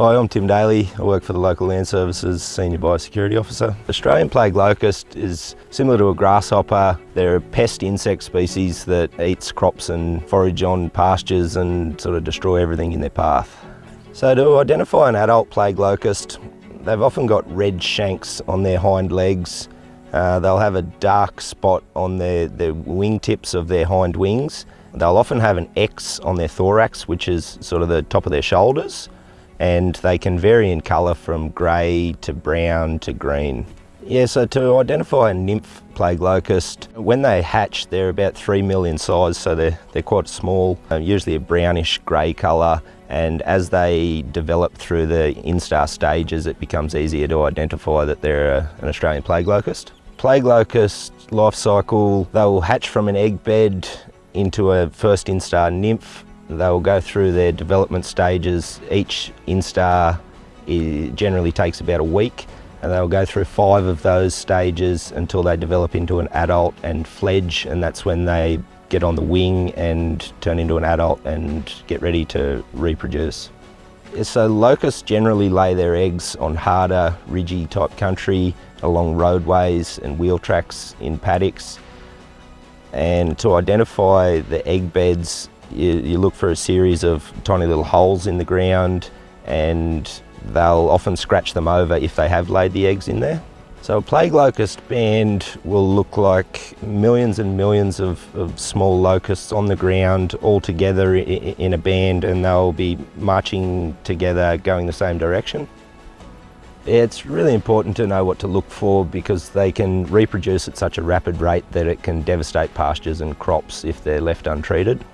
Hi, I'm Tim Daly. I work for the local Land Services Senior Biosecurity Officer. Australian plague locust is similar to a grasshopper. They're a pest insect species that eats crops and forage on pastures and sort of destroy everything in their path. So to identify an adult plague locust, they've often got red shanks on their hind legs. Uh, they'll have a dark spot on their, their wingtips of their hind wings. They'll often have an X on their thorax, which is sort of the top of their shoulders and they can vary in colour from grey to brown to green. Yeah, so to identify a nymph plague locust, when they hatch they're about three mil in size, so they're, they're quite small, uh, usually a brownish grey colour and as they develop through the instar stages it becomes easier to identify that they're a, an Australian plague locust. Plague locust life cycle, they will hatch from an egg bed into a first instar nymph They'll go through their development stages. Each instar generally takes about a week and they'll go through five of those stages until they develop into an adult and fledge and that's when they get on the wing and turn into an adult and get ready to reproduce. So locusts generally lay their eggs on harder, ridgy type country along roadways and wheel tracks in paddocks. And to identify the egg beds you, you look for a series of tiny little holes in the ground and they'll often scratch them over if they have laid the eggs in there. So a plague locust band will look like millions and millions of, of small locusts on the ground all together in a band and they'll be marching together going the same direction. It's really important to know what to look for because they can reproduce at such a rapid rate that it can devastate pastures and crops if they're left untreated.